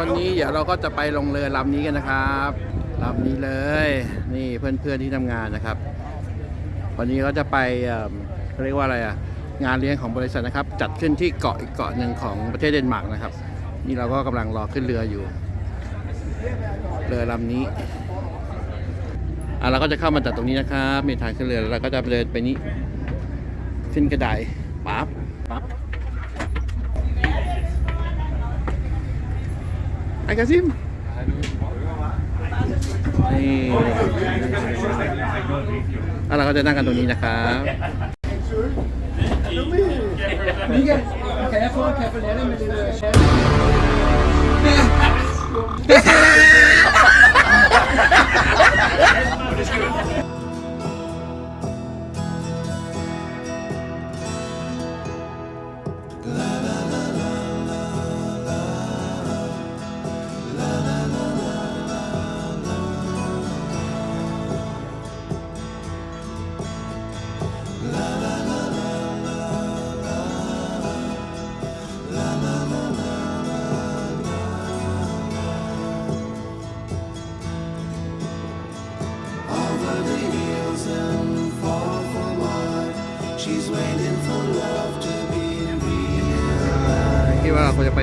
วันนี้เดี๋ยวเราก็จะไปลงเรือลำนี้กันนะครับลำนี้เลย นี่เพื่อนๆที่ทำงานนะครับ วันนี้ก็จะไปเขาเรียกว่าอะไรอะงานเลี้ยงของบริษัทนะครับ จัดขึ้นที่เกาะอีกเกาะหนึ่งของประเทศเดนมาร์กนะครับ นี่เราก็กำลังรอขึ้นเรืออยู่เรือลำนี้อะเราก็จะเข้ามาจากตรงนี้นะครับมีทางขึ้นเรือแล้วเราก็จะเดินไปนี้ขึ้นกระไดปั๊บปั๊บ Hai Kasim. Hai. Ala kau jangan kan Tony cakap. Ni kan. Careful, careful. Ni kan.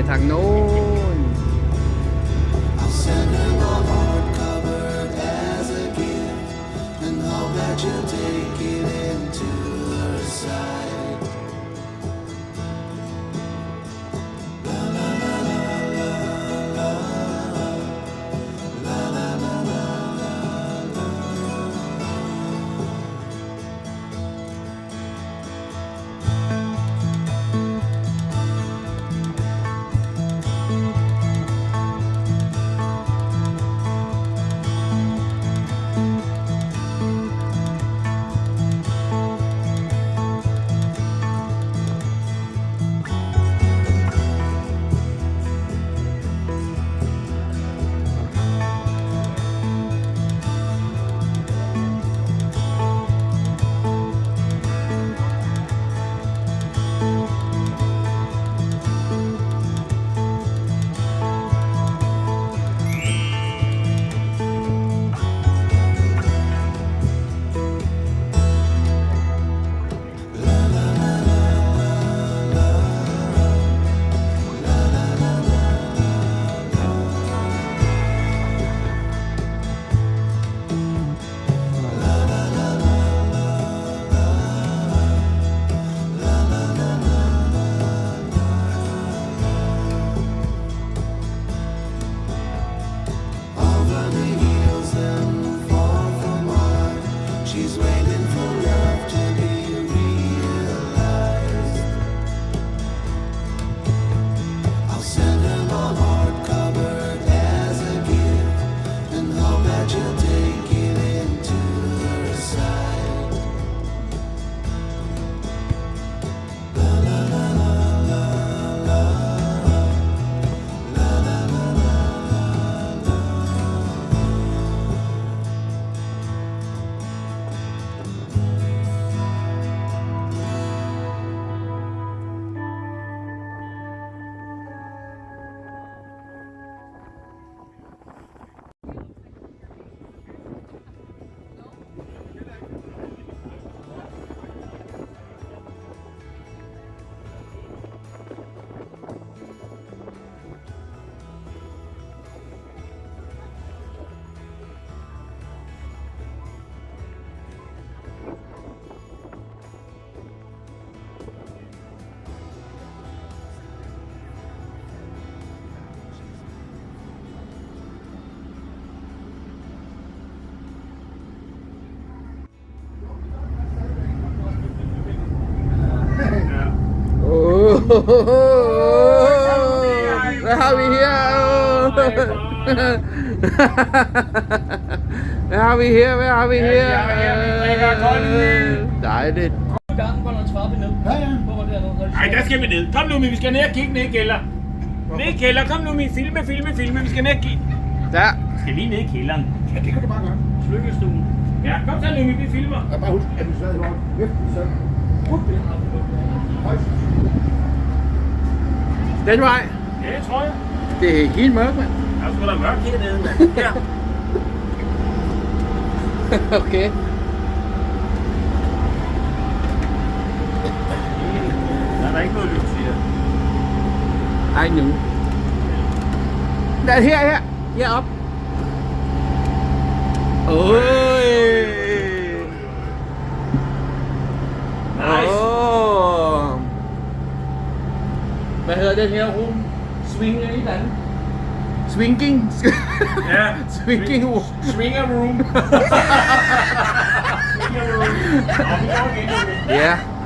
thằng thằng นู้น Oh, where are we here? where are we here? Where are we here? Dejligt. gangen går der en trappe ned. Ja, ja. Hvor var det dernede? Ej, der skal vi ned. Kom nu, vi skal ned og kigge ned i kælder. Ned i kælder. Kom nu, min filme, filme, filme. Vi skal ned og kigge. Der. Vi skal lige ned i kælderen. Ja, det kan du bare gøre. Slykkestuen. Ja, kom så, Lumi, vi filmer. Jeg bare husk, at du sad i lort. Løft så. Up, det højst. Den vej. Ja, det tror jeg. Det er helt mørkt, mand. Der er sgu da mørkt hernede, mand. Her. okay. Der er der ikke noget lys her. Ej, nu. Der her, her. Herop. Oj. ada yang ya. um swing ni kan? Swinging. Yeah. Swinging. Swing room. Swing room. Yeah.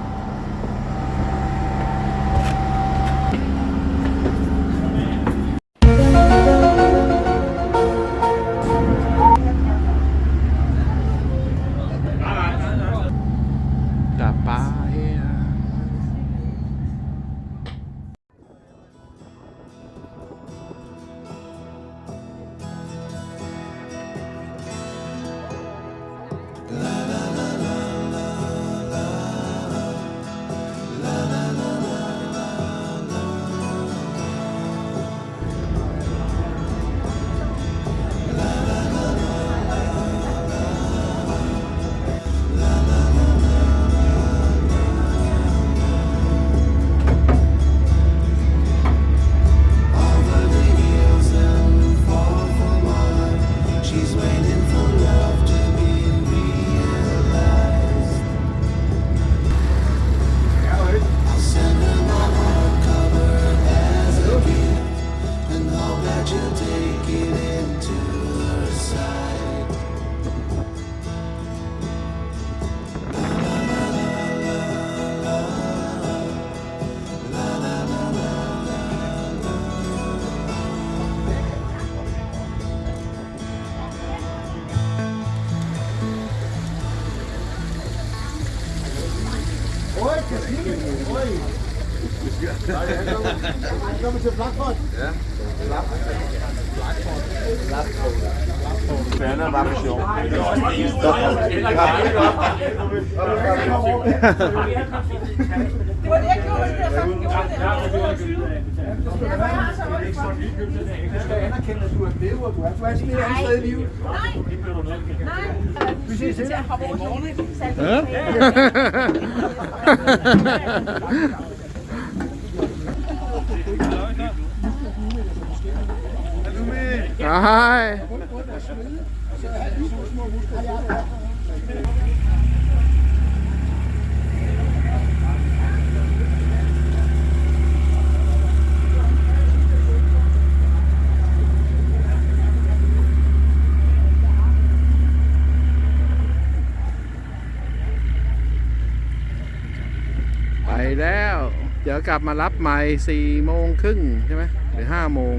Nej, han kommer, han kommer til Blackford. Det var det, jeg gjorde. Det der fucking gjorde det. Jeg Du skal anerkende, at du er lever. Du er faktisk mere andet sted i livet. Nej, nej. Vi ses Til hej. senere. hoppe over Hej. Hej. ไป แล้ว เดี๋ยวกลับมารับใหม่สี่โมงครึ่งใช่ไหมหรือห้าโมง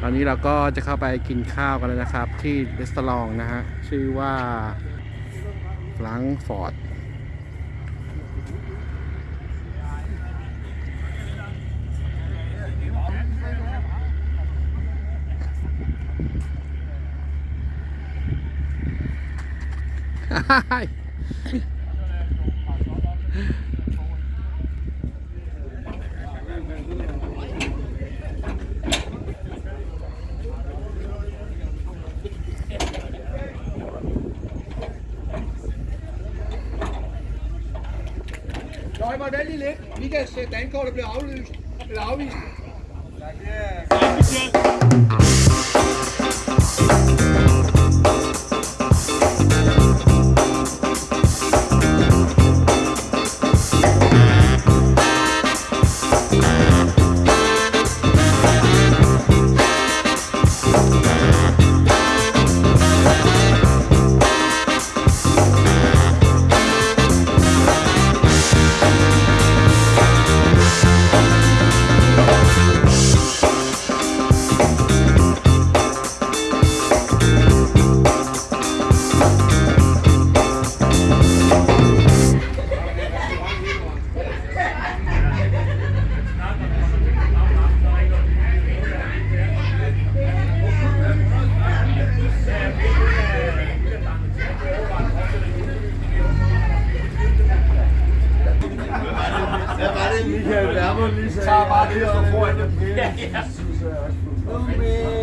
ตอนนี้เราก็จะเข้าไปกินข้าวกันแล้วนะครับ ที่รีสตอรองนะฮะ ชื่อว่าฟลังฟอร์ด Løg mig vældig lidt. Michaels dankort er blevet aflyst. Eller afvist. Michael Werner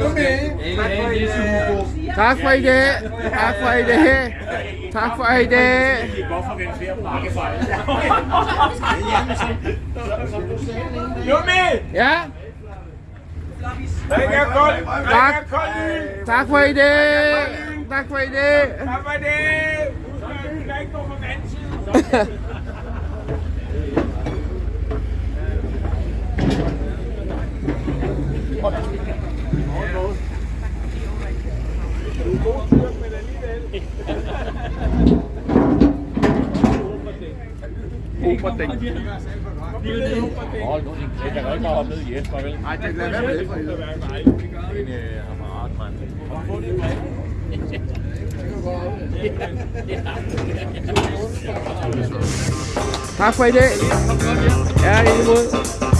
음메 다파이데 다파이데 다파이데 음메 야 Tak, tak for i det. Tak for i det. Tak for i dag. Tak for det! Der er ikke nogen på den anden side. Nej, det lader være med det for helvede. Tak for i dag. Ja, i måde.